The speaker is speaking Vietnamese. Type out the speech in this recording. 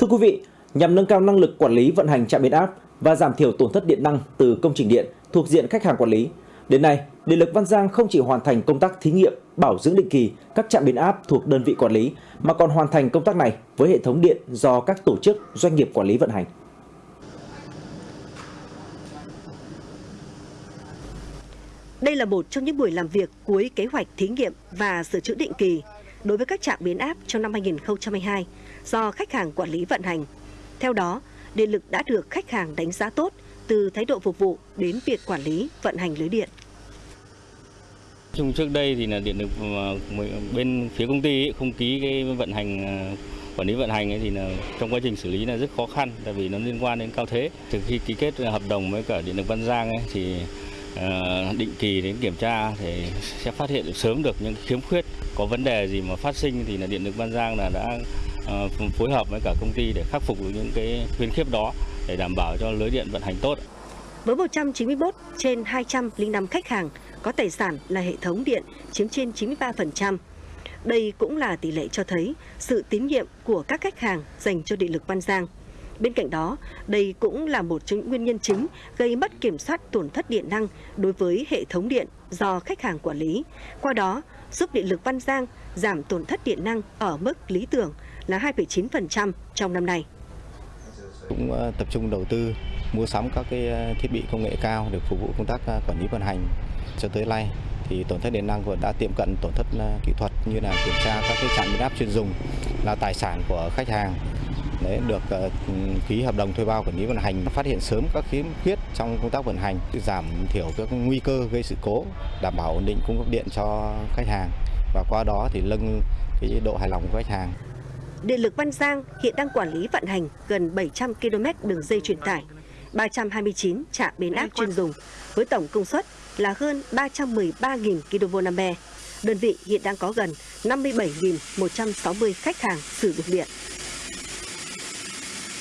Thưa quý vị, nhằm nâng cao năng lực quản lý vận hành trạm biến áp và giảm thiểu tổn thất điện năng từ công trình điện thuộc diện khách hàng quản lý, đến nay, Điện lực Văn Giang không chỉ hoàn thành công tác thí nghiệm, bảo dưỡng định kỳ các trạm biến áp thuộc đơn vị quản lý mà còn hoàn thành công tác này với hệ thống điện do các tổ chức doanh nghiệp quản lý vận hành. Đây là một trong những buổi làm việc cuối kế hoạch thí nghiệm và sửa chữa định kỳ đối với các trạm biến áp trong năm 2022 do khách hàng quản lý vận hành. Theo đó, điện lực đã được khách hàng đánh giá tốt từ thái độ phục vụ đến việc quản lý vận hành lưới điện. Chung trước đây thì là điện lực bên phía công ty ấy, không ký cái vận hành à, quản lý vận hành ấy thì là trong quá trình xử lý là rất khó khăn tại vì nó liên quan đến cao thế. Từ khi ký kết hợp đồng với cả điện lực Văn Giang ấy thì Ờ, định kỳ đến kiểm tra thì sẽ phát hiện được sớm được những khiếm khuyết, có vấn đề gì mà phát sinh thì là điện lực Văn Giang là đã ờ, phối hợp với cả công ty để khắc phục được những cái khuyến khuyết đó để đảm bảo cho lưới điện vận hành tốt. Với 191 trên 205 khách hàng, có tài sản là hệ thống điện chiếm trên 93%. Đây cũng là tỷ lệ cho thấy sự tín nhiệm của các khách hàng dành cho điện lực Văn Giang. Bên cạnh đó, đây cũng là một trong những nguyên nhân chính gây mất kiểm soát tổn thất điện năng đối với hệ thống điện do khách hàng quản lý. Qua đó, giúp điện lực Văn Giang giảm tổn thất điện năng ở mức lý tưởng là 2,9% trong năm nay. Cũng ờ, tập trung đầu tư mua sắm các cái ờ, thiết bị công nghệ cao để phục vụ công tác ờ, quản lý vận hành cho tới nay thì tổn thất điện năng của đã tiệm cận tổn thất kỹ thuật như là kiểm tra các cái trạm biến áp chuyên dùng là tài sản của khách hàng đấy được ờ, ký hợp đồng thuê bao quản lý vận hành phát hiện sớm các khiếm khuyết trong công tác vận hành giảm thiểu các nguy cơ gây sự cố đảm bảo ổn định cung cấp điện cho khách hàng và qua đó thì nâng cái độ hài lòng của khách hàng Điện lực Văn Giang hiện đang quản lý vận hành gần 700 km đường dây truyền tải, 329 trạm biến áp chuyên dùng với tổng công suất là hơn 313.000 kVA. Đơn vị hiện đang có gần 57.160 khách hàng sử dụng điện.